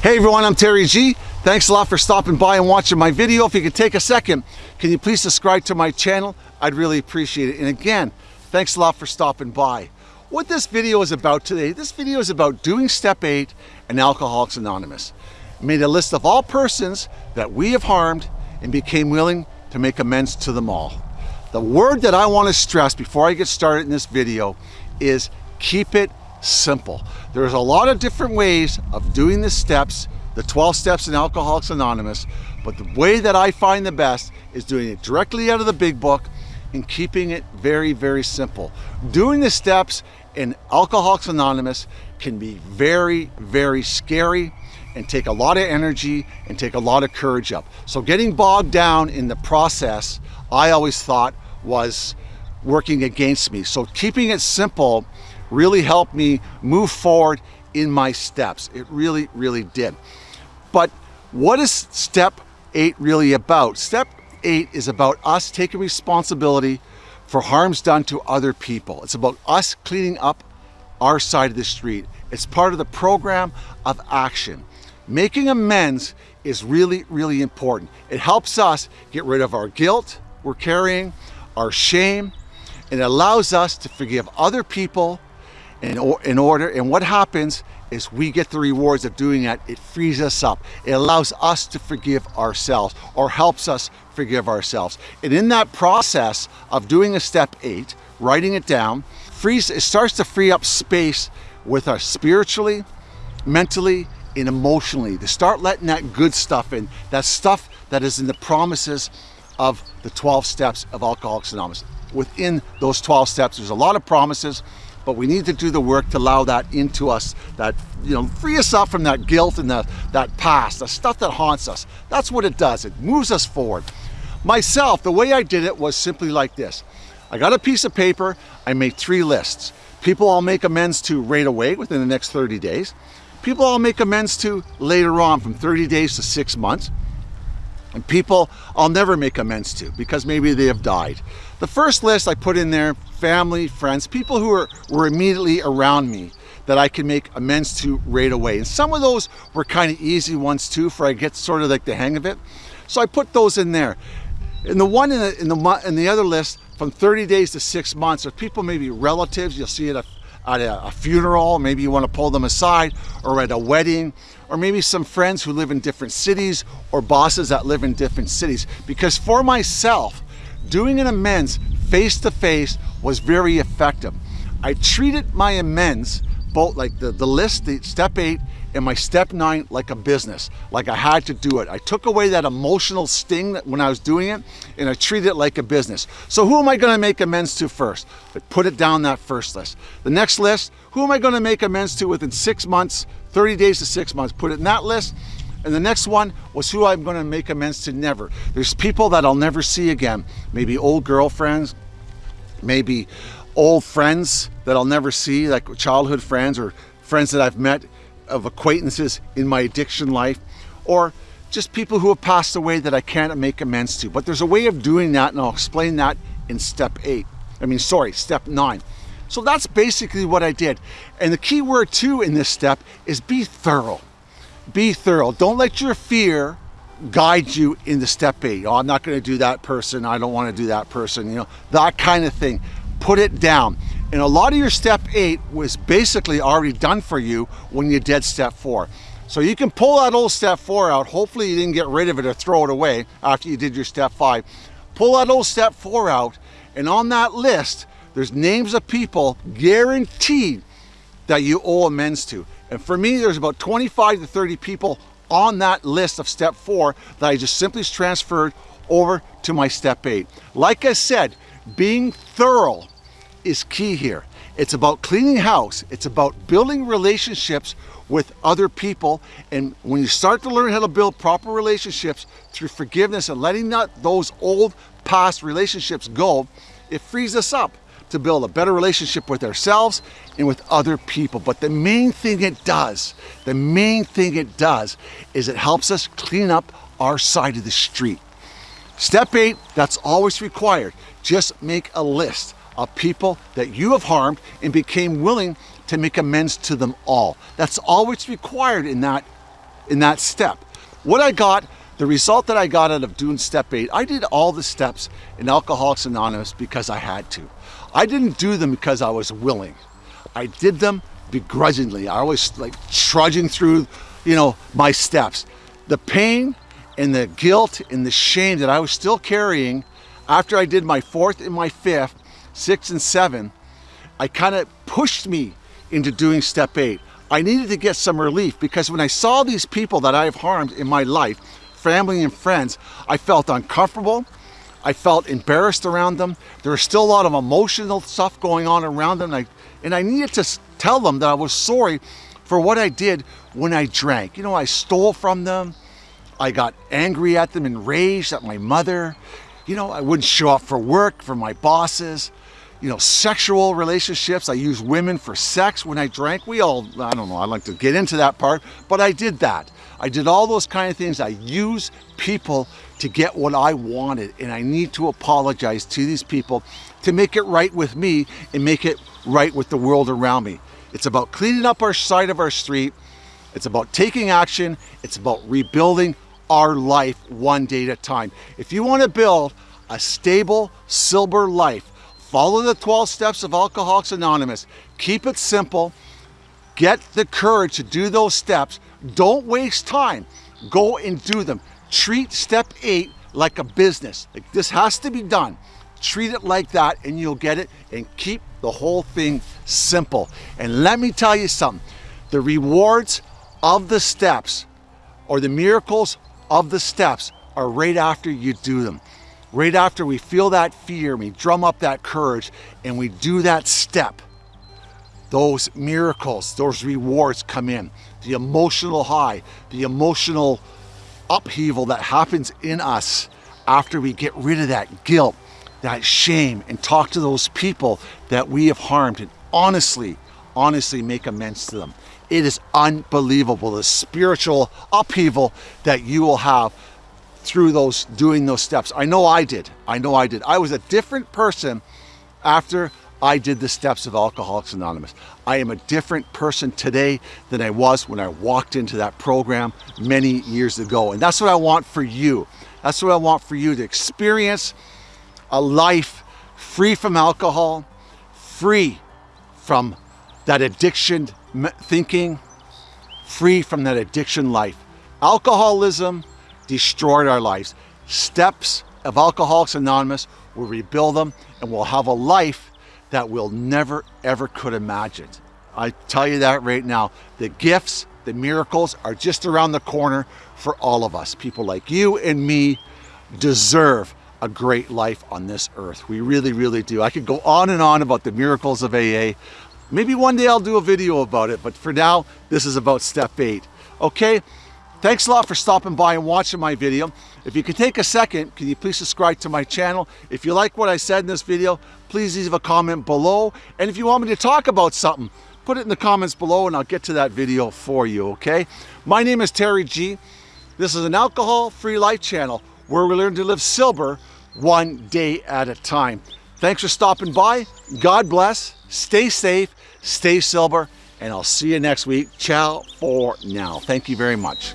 Hey everyone, I'm Terry G. Thanks a lot for stopping by and watching my video. If you could take a second, can you please subscribe to my channel? I'd really appreciate it. And again, thanks a lot for stopping by. What this video is about today, this video is about doing step eight and Alcoholics Anonymous. Made a list of all persons that we have harmed and became willing to make amends to them all. The word that I want to stress before I get started in this video is keep it simple. There's a lot of different ways of doing the steps, the 12 steps in Alcoholics Anonymous, but the way that I find the best is doing it directly out of the big book and keeping it very, very simple. Doing the steps in Alcoholics Anonymous can be very, very scary and take a lot of energy and take a lot of courage up. So getting bogged down in the process, I always thought was working against me. So keeping it simple really helped me move forward in my steps. It really, really did. But what is step eight really about? Step eight is about us taking responsibility for harms done to other people. It's about us cleaning up our side of the street. It's part of the program of action. Making amends is really, really important. It helps us get rid of our guilt we're carrying, our shame, and it allows us to forgive other people in, in order. And what happens is we get the rewards of doing that. It frees us up. It allows us to forgive ourselves or helps us forgive ourselves. And in that process of doing a step eight, writing it down, frees, it starts to free up space with us spiritually, mentally, and emotionally to start letting that good stuff in, that stuff that is in the promises of the 12 steps of Alcoholics Anonymous. Within those 12 steps, there's a lot of promises, but we need to do the work to allow that into us, that, you know, free us up from that guilt and the, that past, the stuff that haunts us. That's what it does. It moves us forward. Myself, the way I did it was simply like this. I got a piece of paper, I made three lists. People I'll make amends to right away within the next 30 days. People I'll make amends to later on from 30 days to six months. And people I'll never make amends to because maybe they have died. The first list I put in there family, friends, people who were, were immediately around me that I can make amends to right away. And some of those were kind of easy ones too, for I get sort of like the hang of it. So I put those in there. And the one in the, in the, in the other list, from 30 days to six months, if people maybe relatives, you'll see it at a, a, funeral, maybe you want to pull them aside, or at a wedding, or maybe some friends who live in different cities, or bosses that live in different cities. Because for myself, doing an amends face to face was very effective. I treated my amends, both like the, the list, the step eight, and my step nine like a business, like I had to do it. I took away that emotional sting that when I was doing it and I treated it like a business. So who am I gonna make amends to first? I put it down that first list. The next list, who am I gonna make amends to within six months, 30 days to six months? Put it in that list. And the next one was who I'm gonna make amends to never. There's people that I'll never see again. Maybe old girlfriends, maybe old friends that I'll never see, like childhood friends or friends that I've met of acquaintances in my addiction life, or just people who have passed away that I can't make amends to. But there's a way of doing that, and I'll explain that in step eight. I mean, sorry, step nine. So that's basically what I did. And the key word too in this step is be thorough. Be thorough. Don't let your fear guide you into step eight. Oh, I'm not going to do that person. I don't want to do that person. You know, that kind of thing. Put it down. And a lot of your step eight was basically already done for you when you did step four. So you can pull that old step four out. Hopefully you didn't get rid of it or throw it away after you did your step five. Pull that old step four out. And on that list, there's names of people guaranteed that you owe amends to. And for me, there's about 25 to 30 people on that list of step four that I just simply transferred over to my step eight. Like I said, being thorough is key here. It's about cleaning house. It's about building relationships with other people. And when you start to learn how to build proper relationships through forgiveness and letting that, those old past relationships go, it frees us up to build a better relationship with ourselves and with other people. But the main thing it does, the main thing it does is it helps us clean up our side of the street. Step eight, that's always required. Just make a list of people that you have harmed and became willing to make amends to them all. That's all always required in that in that step. What I got, the result that I got out of doing step eight, I did all the steps in Alcoholics Anonymous because I had to. I didn't do them because I was willing. I did them begrudgingly. I was like trudging through, you know, my steps. The pain and the guilt and the shame that I was still carrying after I did my fourth and my fifth, six and seven, I kind of pushed me into doing step eight. I needed to get some relief because when I saw these people that I've harmed in my life, family and friends, I felt uncomfortable. I felt embarrassed around them. There was still a lot of emotional stuff going on around them. And I, and I needed to tell them that I was sorry for what I did when I drank. You know, I stole from them. I got angry at them, enraged at my mother. You know, I wouldn't show up for work for my bosses you know, sexual relationships. I used women for sex when I drank. We all, I don't know, I like to get into that part, but I did that. I did all those kind of things. I use people to get what I wanted. And I need to apologize to these people to make it right with me and make it right with the world around me. It's about cleaning up our side of our street. It's about taking action. It's about rebuilding our life one day at a time. If you want to build a stable, sober life, Follow the 12 steps of Alcoholics Anonymous. Keep it simple. Get the courage to do those steps. Don't waste time. Go and do them. Treat step eight like a business. Like this has to be done. Treat it like that and you'll get it and keep the whole thing simple. And let me tell you something. The rewards of the steps or the miracles of the steps are right after you do them right after we feel that fear, we drum up that courage, and we do that step, those miracles, those rewards come in. The emotional high, the emotional upheaval that happens in us after we get rid of that guilt, that shame, and talk to those people that we have harmed and honestly, honestly make amends to them. It is unbelievable, the spiritual upheaval that you will have through those, doing those steps. I know I did. I know I did. I was a different person after I did the steps of Alcoholics Anonymous. I am a different person today than I was when I walked into that program many years ago. And that's what I want for you. That's what I want for you to experience a life free from alcohol, free from that addiction thinking, free from that addiction life. Alcoholism destroyed our lives. Steps of Alcoholics Anonymous will rebuild them and we'll have a life that we'll never ever could imagine. I tell you that right now. The gifts, the miracles are just around the corner for all of us. People like you and me deserve a great life on this earth. We really, really do. I could go on and on about the miracles of AA. Maybe one day I'll do a video about it, but for now, this is about step eight. Okay, Thanks a lot for stopping by and watching my video. If you could take a second, can you please subscribe to my channel? If you like what I said in this video, please leave a comment below. And if you want me to talk about something, put it in the comments below and I'll get to that video for you, okay? My name is Terry G. This is an alcohol-free life channel where we learn to live sober one day at a time. Thanks for stopping by. God bless. Stay safe. Stay sober. And I'll see you next week. Ciao for now. Thank you very much.